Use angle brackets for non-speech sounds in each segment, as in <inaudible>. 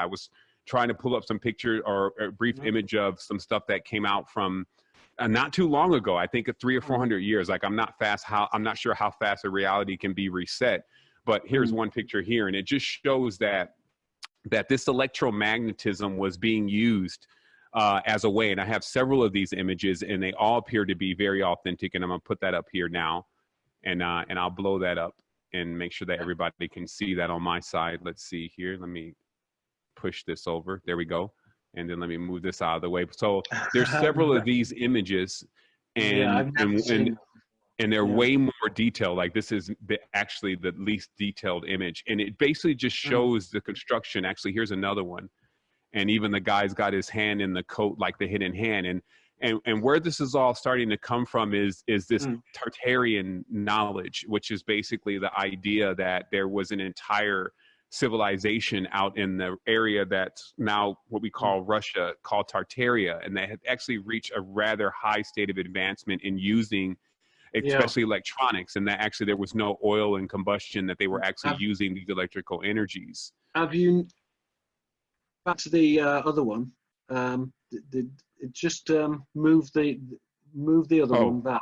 I was trying to pull up some picture or a brief Mhm. image of some stuff that came out from uh, not too long ago. I think three or four hundred years. Like I'm not fast. How I'm not sure how fast a reality can be reset. But here's Mhm. one picture here, and it just shows that that this electromagnetism was being used uh, as a way. And I have several of these images, and they all appear to be very authentic. And I'm gonna put that up here now, and uh, and I'll blow that up and make sure that everybody can see that on my side. Let's see here. Let me push this over. There we go. And then let me move this out of the way. So there's <laughs> several of these images, and yeah, and, and and they're Yeah. way more detailed. Like this is the, actually the least detailed image, and it basically just Mm. shows the construction. Actually, here's another one, and even the guy's got his hand in the coat, like the hidden hand, and and and where this is all starting to come from is is this Mm. Tartarian knowledge, which is basically the idea that there was an entire civilization out in the area that's now what we call Russia, called Tartaria, and they had actually reached a rather high state of advancement in using Yeah. especially electronics and that actually there was no oil and combustion that they were actually Have- using these electrical energies Have you back to the uh, other one? Um, the, the, just um, move the move the other Oh. one back.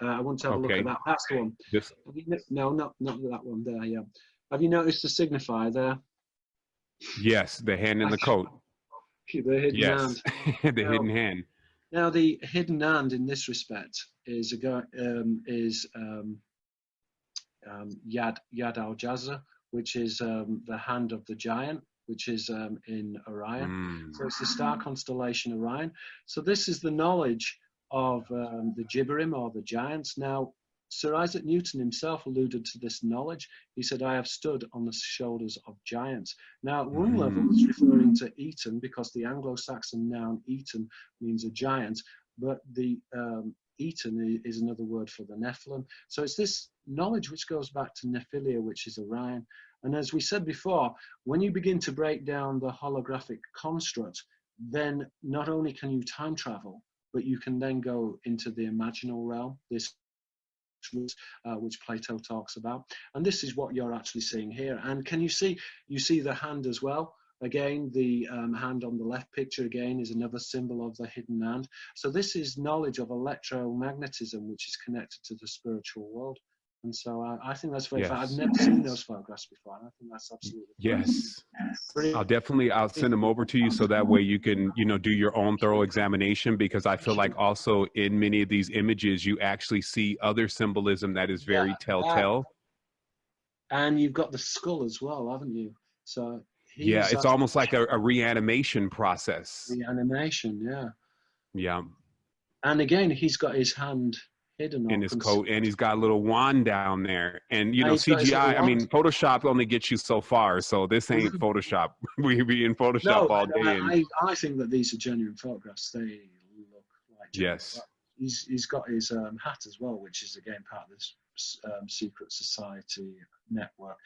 Uh, I want to have a look at that. That's the one. this no- no, not not that one there. Yeah. Have you noticed the signifier there? yes the hand in the coat <laughs> The hidden yes hand. <laughs> the Now- hidden hand Now, the hidden hand in this respect is a um, is um, um, Yad Yad Al Jazza, which is um, the hand of the giant, which is um, in Orion. Mm. So it's the star constellation Orion. So this is the knowledge of um, the Gibborim or the giants. Now, Sir Isaac Newton himself alluded to this knowledge. He said, I have stood on the shoulders of giants. Now, at one level, it's referring to Eoten because the Anglo Saxon noun Eoten means a giant, but the um, Eoten is another word for the Nephilim. So it's this knowledge which goes back to Nephila, which is Orion. And as we said before, when you begin to break down the holographic construct, then not only can you time travel, but you can then go into the imaginal realm, this uh, which Plato talks about. And this is what you're actually seeing here. And can you see, you see the hand as well? Again, the um, hand on the left picture again is another symbol of the hidden hand. So this is knowledge of electromagnetism, which is connected to the spiritual world. And so I, I think that's very, fa- I've Yes. never seen those photographs before. And I think that's absolutely yes i'll definitely i'll send them over to you so that way you can you know do your own thorough examination because i feel like also in many of these images you actually see other symbolism that is very Yeah, telltale And you've got the skull as well, haven't you? So yeah it's almost like a, a reanimation process the animation, yeah. yeah And again, he's got his hand hidden in his coat and he's got a little wand down there and you know he's got his cgi i mean photoshop only gets you so far so this <laughs> ain't photoshop <laughs> we be in photoshop No, all day and, I, I think that these are genuine photographs. They look like genuine yes. He's he's got his um, hat as well, which is again part of this um, secret society network.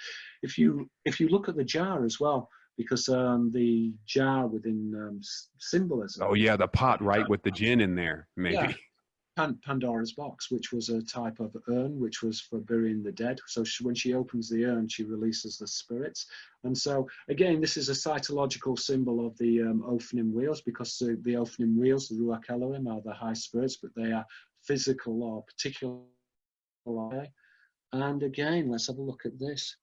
If you if you look at the jar as well, because um, the jar within um, symbolism. oh yeah the pot right with the gin in there maybe Yeah. <laughs> Pan- Pandora's box, which was a type of urn, which was for burying the dead. So she, when she opens the urn, she releases the spirits. And so again, this is a cytological symbol of the um, Ophanim wheels, because the, the Ophanim wheels, the Ruach Elohim, are the high spirits, but they are physical or particular. And again, let's have a look at this.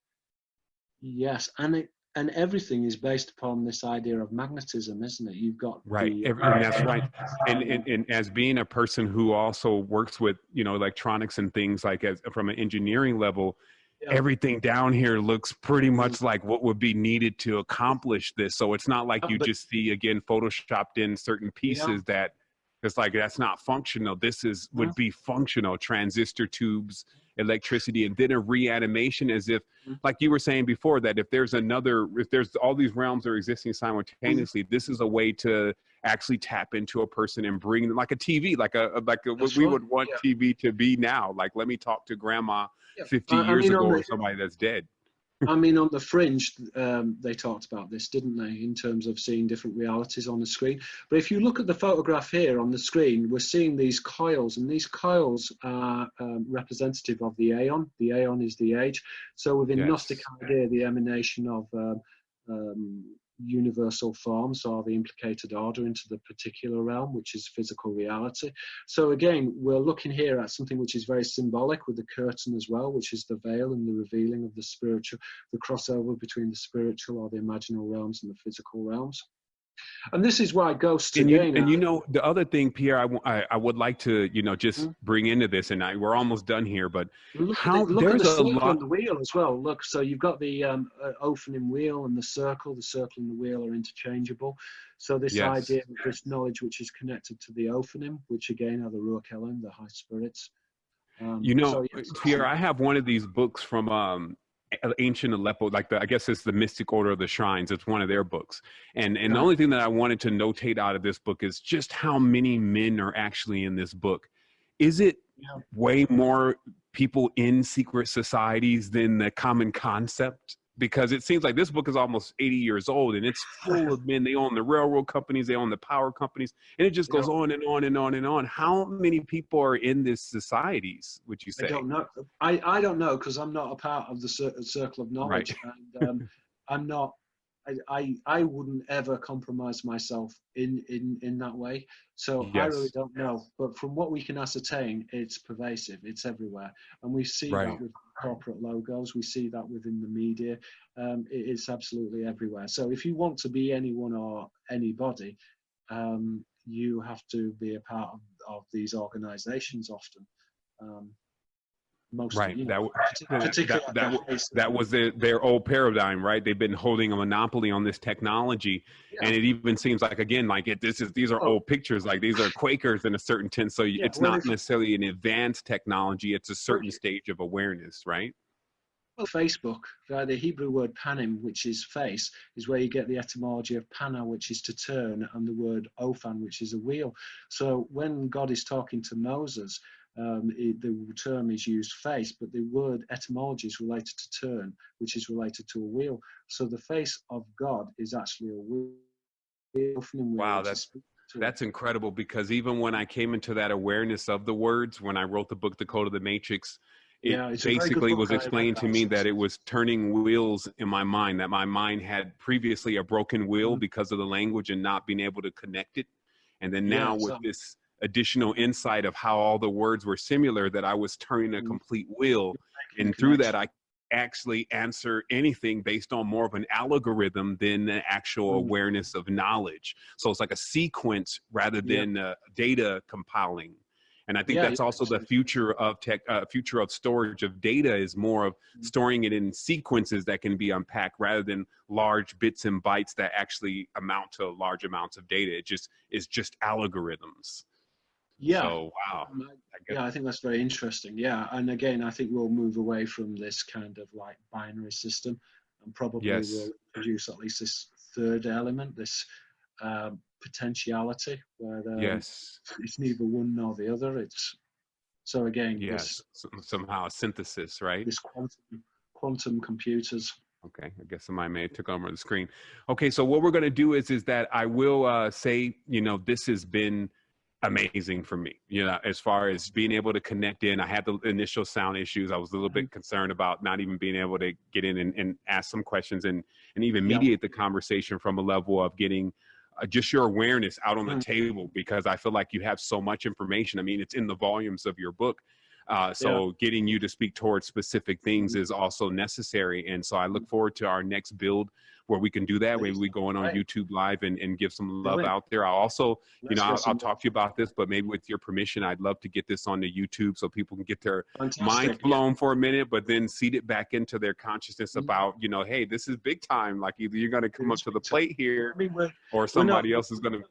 Yes, and it, and everything is based upon this idea of magnetism, isn't it? You've got right. The- Every, and that's right. And, and and as being a person who also works with you know electronics and things like as from an engineering level Yeah. everything down here looks pretty much like what would be needed to accomplish this. So it's not like Uh, you but- just see again photoshopped in certain pieces that it's like that's not functional this is would be functional transistor tubes electricity and then a reanimation as if Mhm. like you were saying before that if there's another if there's all these realms are existing simultaneously this is a way to actually tap into a person and bring them like a tv like a like a, what we right, would want yeah. tv to be now like let me talk to grandma Yeah. 50 I- I years mean, ago or somebody that's dead I mean, on the fringe, um, they talked about this, didn't they, in terms of seeing different realities on the screen. But if you look at the photograph here on the screen, we're seeing these coils, and these coils are um, representative of the aeon. The aeon is the age. So within Yes. Gnostic idea, the emanation of um, um, universal forms or the implicated order into the particular realm, which is physical reality. So again, we're looking here at something which is very symbolic with the curtain as well, which is the veil and the revealing of the spiritual, the crossover between the spiritual or the imaginal realms and the physical realms. And this is why ghosts and you, and you know the other thing, Pierre, I, I, I would like to you know just Mhm. bring into this, and I, we're almost done here, but Look How- the, look at there's the a lot- and the wheel as well. Look, so you've got the um, uh, Ophanim wheel and the circle. The circle and the wheel are interchangeable. So this Yes. idea, of this knowledge, which is connected to the Ophanim, which again are the Ruach Elohim, the high spirits. Um, You know, so, yes, Pierre, I have one of these books from um, ancient Aleppo, like the I guess it's the Mystic Order of the Shrines. It's one of their books, and and the only thing that I wanted to notate out of this book is just how many men are actually in this book. Is it way more people in secret societies than the common concept? Because it seems like this book is almost 80 years old and it's <laughs> full of men. They own the railroad companies, they own the power companies, and it just goes on and on and on and on. How many people are in these societies, would you say? I don't know. I, I don't know because I'm not a part of the cir- circle of knowledge, and um, <laughs> I'm not. I, I I wouldn't ever compromise myself in in in that way. So I really don't know. But from what we can ascertain, it's pervasive. It's everywhere, and we see Right. that with corporate logos. We see that within the media. Um, it, it's absolutely everywhere. So if you want to be anyone or anybody, um, you have to be a part of, of these organizations often. Um, most Right, you that know, that- particularly that- at that the w- highest that was their, their old paradigm, right? They've been holding a monopoly on this technology, and it even seems like again, like it. This is these are Oh. old pictures, like these are Quakers in a certain sense. So Yeah, it's not necessarily an advanced technology; it's a certain stage of awareness, right? Well, Facebook, the Hebrew word panim, which is face, is where you get the etymology of pana, which is to turn, and the word ophan, which is a wheel. So when God is talking to Moses, um, it, the term is used face, but the word etymology is related to turn, which is related to a wheel. So the face of God is actually a wheel. Wow, that's- That's incredible because even when I came into that awareness of the words, when I wrote the book, The Code of the Matrix, it Yeah, it's a very good basically was explained to me that it was turning wheels in my mind, that my mind had previously a broken wheel Mhm. because of the language and not being able to connect it. And then Yeah, now with so- this additional insight of how all the words were similar, that I was turning a Mhm. complete wheel. And through that, I actually answer anything based on more of an algorithm than the actual Mm. awareness of knowledge. So it's like a sequence rather than uh, data compiling. And I think Yeah, that's also the future of tech, uh, future of storage of data is more of Mm. storing it in sequences that can be unpacked rather than large bits and bytes that actually amount to large amounts of data. It just is just algorithms. Yeah. So wow. Um, I- Yeah, I think that's very interesting. Yeah, and again, I think we'll move away from this kind of like binary system, and probably Yes. will introduce at least this third element, this um, potentiality, where um, yes. it's neither one nor the other. It's so again, Yes. Some- Somehow a synthesis, right? this, this quantum quantum computers. Okay, I guess somebody may have took over the screen. Okay, so what we're going to do is is that I will uh, say, you know, this has been amazing for me. You know, as far as being able to connect in, I had the initial sound issues. I was a little bit concerned about not even being able to get in and, and ask some questions and and even Yeah. mediate the conversation from a level of getting uh, just your awareness out on the Mm. table because I feel like you have so much information. I mean, it's in the volumes of your book. Uh, so getting you to speak towards specific things Mhm. is also necessary. And so I look forward to our next build where we can do that. Maybe we go in on Right. YouTube live and, and give some love out there. I'll also, you know, I'll, I'll talk to you about this, but maybe with your permission, I'd love to get this onto YouTube so people can get their fantastic, mind yeah. blown for a minute, but then seed it back into their consciousness Mhm. about, you know, hey, this is big time. Like either you're going to come up to the plate here I or somebody else is going to.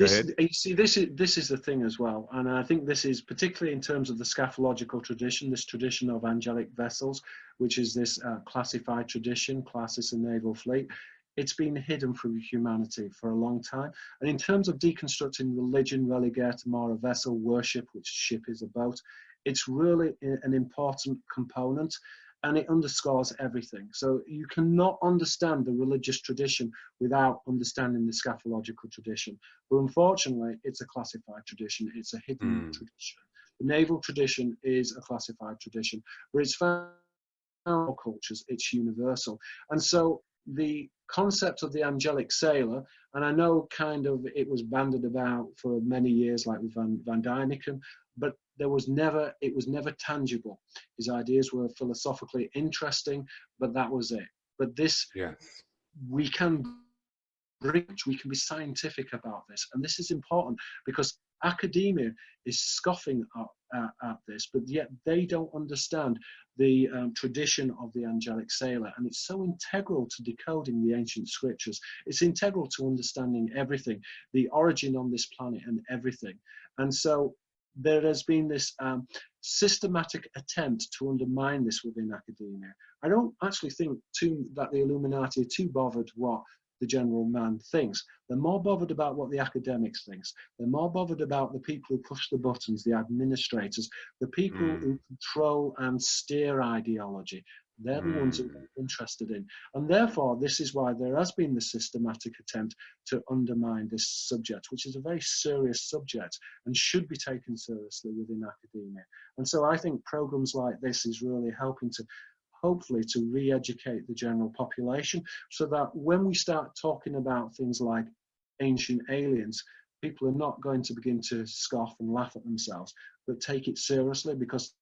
This you see this is this is the thing as well and i think this is particularly in terms of the scaphological tradition this tradition of angelic vessels which is this uh, classified tradition classis and naval fleet. It's been hidden from humanity for a long time and in terms of deconstructing religion relegatum or a vessel worship which ship is a boat it's really an important component and it underscores everything so you cannot understand the religious tradition without understanding the scaphological tradition. But unfortunately, it's a classified tradition, it's a hidden Mm. tradition. The naval tradition is a classified tradition, but it's found in all cultures, it's universal. And so the concept of the angelic sailor, and I know kind of it was banded about for many years, like with Van, Van Daniken, but there was never, it was never tangible. His ideas were philosophically interesting, but that was it. But this, yes. we can bridge, we can be scientific about this. And this is important because academia is scoffing at, at, at this, but yet they don't understand the um, tradition of the angelic sailor. And it's so integral to decoding the ancient scriptures. It's integral to understanding everything, the origin on this planet and everything. And so there has been this um, systematic attempt to undermine this within academia. I don't actually think too, that the Illuminati are too bothered what the general man thinks. They're more bothered about what the academics thinks. They're more bothered about the people who push the buttons, the administrators, the people mm. who control and steer ideology. They're the ones that we're hmm. interested in. And therefore, this is why there has been the systematic attempt to undermine this subject, which is a very serious subject and should be taken seriously within academia. And so I think programs like this is really helping to hopefully to re-educate the general population so that when we start talking about things like ancient aliens, people are not going to begin to scoff and laugh at themselves, but take it seriously because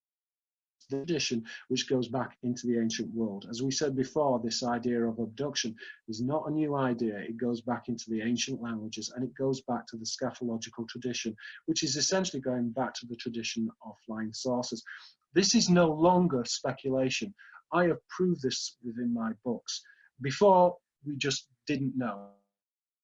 tradition which goes back into the ancient world. As we said before, this idea of abduction is not a new idea. It goes back into the ancient languages and it goes back to the scaphological tradition, which is essentially going back to the tradition of flying saucers. This is no longer speculation. I have proved this within my books. Before, we just didn't know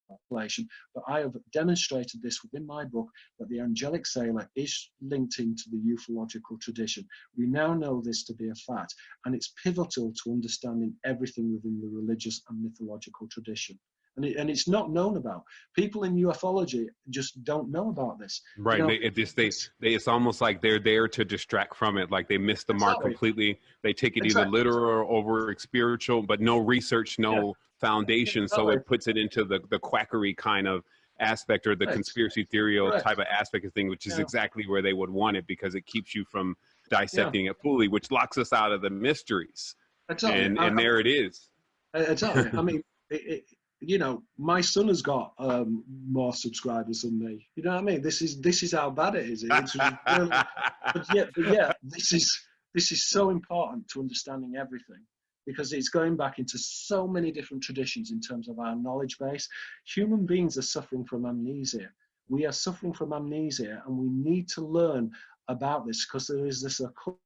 population, but I have demonstrated this within my book that the angelic sailor is linked into the ufological tradition. We now know this to be a fact, and it's pivotal to understanding everything within the religious and mythological tradition and, it, and it's not known about. People in ufology just don't know about this. Right. You know, they, it just, they, they, it's almost like they're there to distract from it. Like they miss the exactly. mark completely. They take it exactly. either literal or over spiritual, but no research, no yeah. Foundation. So it puts it into the, the quackery kind of aspect or the right. conspiracy theory right. type of aspect of thing, which is yeah. exactly where they would want it because it keeps you from dissecting yeah. it fully, which locks us out of the mysteries. Exactly. And, and I, there it is. Exactly. I mean, <laughs> it, it, you know, my son has got um, more subscribers than me. You know what I mean? This is this is how bad it is. It's really, but yeah, but yeah, this is this is so important to understanding everything because it's going back into so many different traditions in terms of our knowledge base. Human beings are suffering from amnesia. We are suffering from amnesia, and we need to learn about this because there is this occult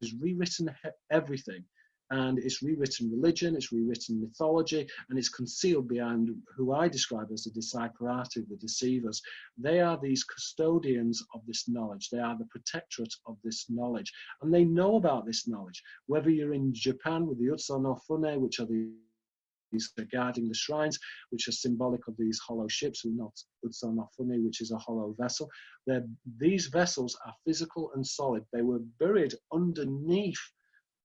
has rewritten everything and it's rewritten religion, it's rewritten mythology, and it's concealed behind who I describe as the disciplati, the deceivers. They are these custodians of this knowledge. They are the protectorate of this knowledge, and they know about this knowledge. Whether you're in Japan with the Utsu no Fune, which are the these guarding the shrines, which are symbolic of these hollow ships, and not Utsu no Fune, which is a hollow vessel. They're, these vessels are physical and solid. They were buried underneath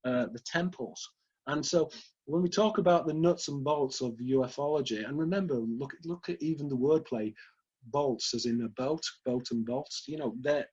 uh, the temples. And so when we talk about the nuts and bolts of ufology, and remember, look, look at even the wordplay, bolts as in a boat, boat and bolts, you know, they're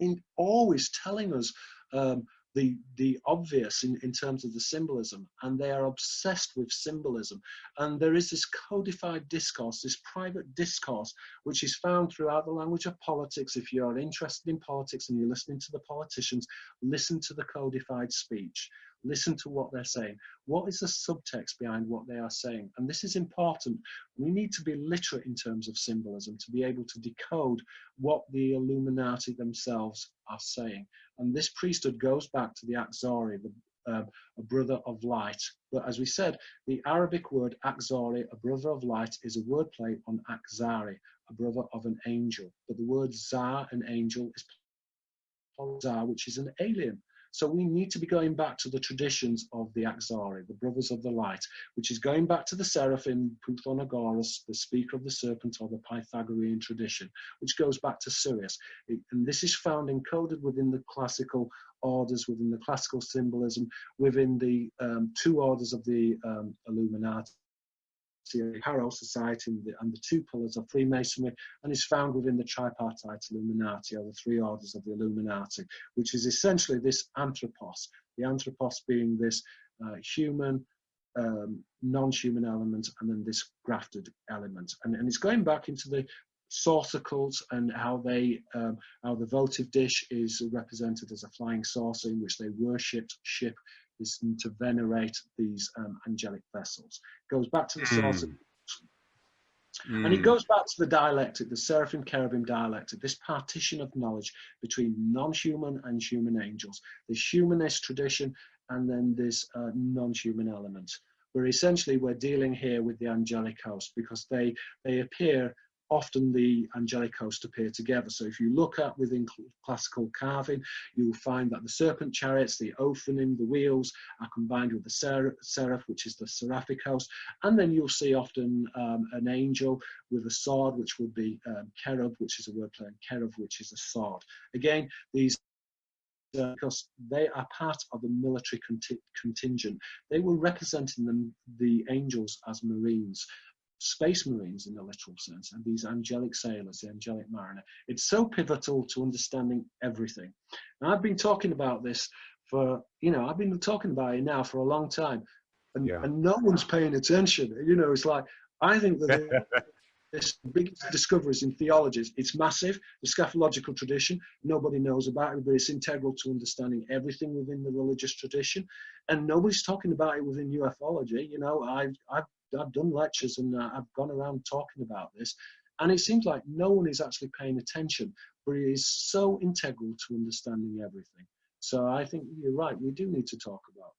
in always telling us um, the the obvious in, in terms of the symbolism and they are obsessed with symbolism. And there is this codified discourse this private discourse which is found throughout the language of politics. If you are interested in politics and you're listening to the politicians listen to the codified speech listen to what they're saying. What is the subtext behind what they are saying? And this is important. We need to be literate in terms of symbolism to be able to decode what the Illuminati themselves are saying. And this priesthood goes back to the Akzari, the uh, a brother of light. But as we said, the Arabic word Akzari, a brother of light, is a wordplay on Akzari, a brother of an angel. But the word Zar, an angel, is Zar, which is an alien. So we need to be going back to the traditions of the Akzari, the Brothers of the Light, which is going back to the Seraphim, Pythagoras, the speaker of the serpent, or the Pythagorean tradition, which goes back to Sirius. And this is found encoded within the classical orders, within the classical symbolism, within the um, two orders of the um, Illuminati Harrow Society and the, and the, two pillars of Freemasonry, and is found within the tripartite Illuminati, or the three orders of the Illuminati, which is essentially this anthropos, the anthropos being this uh, human, um, non-human element and then this grafted element. And, and it's going back into the saucer cults and how they um, how the votive dish is represented as a flying saucer in which they worshipped ship is to venerate these um, angelic vessels. It Goes back to the mm. saucer. Mm. And it hmm. goes back to the dialectic, the seraphim cherubim dialectic, this partition of knowledge between non-human and human angels, this humanist tradition and then this uh, non-human element. Where essentially we're dealing here with the angelic host because they they appear often the angelic host appear together. So if you look at within classical carving, you'll find that the serpent chariots, the ophanim, the wheels are combined with the seraph, seraph which is the seraphic host. And then you'll see often um, an angel with a sword, which would be um, cherub, which is a word play, and cherub, which is a sword. Again, these uh, because they are part of the military contingent. They were representing them, the angels as marines space marines in the literal sense and these angelic sailors, the angelic mariner. It's so pivotal to understanding everything. And I've been talking about this for, you know, I've been talking about it now for a long time and, yeah. and no one's paying attention. You know, it's like, I think that this <laughs> biggest discoveries in theologies, it's massive, the scaphological tradition, nobody knows about it, but it's integral to understanding everything within the religious tradition. And nobody's talking about it within ufology. You know, I've, I've I've done lectures and uh, I've gone around talking about this, and it seems like no one is actually paying attention, but it is so integral to understanding everything. So I think you're right. We do need to talk about